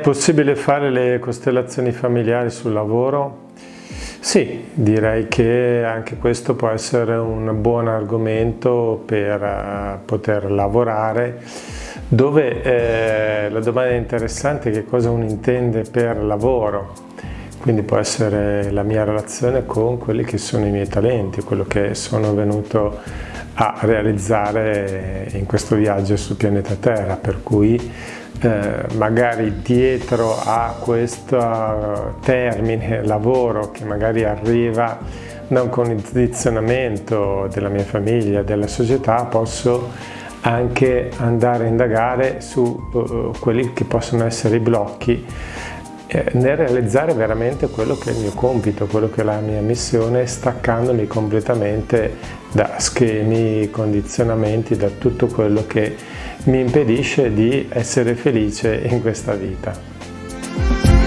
possibile fare le costellazioni familiari sul lavoro? Sì, direi che anche questo può essere un buon argomento per uh, poter lavorare dove eh, la domanda interessante è che cosa uno intende per lavoro quindi può essere la mia relazione con quelli che sono i miei talenti, quello che sono venuto a realizzare in questo viaggio sul pianeta Terra, per cui eh, magari dietro a questo termine lavoro che magari arriva da un condizionamento della mia famiglia, della società, posso anche andare a indagare su uh, quelli che possono essere i blocchi eh, nel realizzare veramente quello che è il mio compito, quello che è la mia missione, staccandomi completamente da schemi, condizionamenti, da tutto quello che mi impedisce di essere felice in questa vita.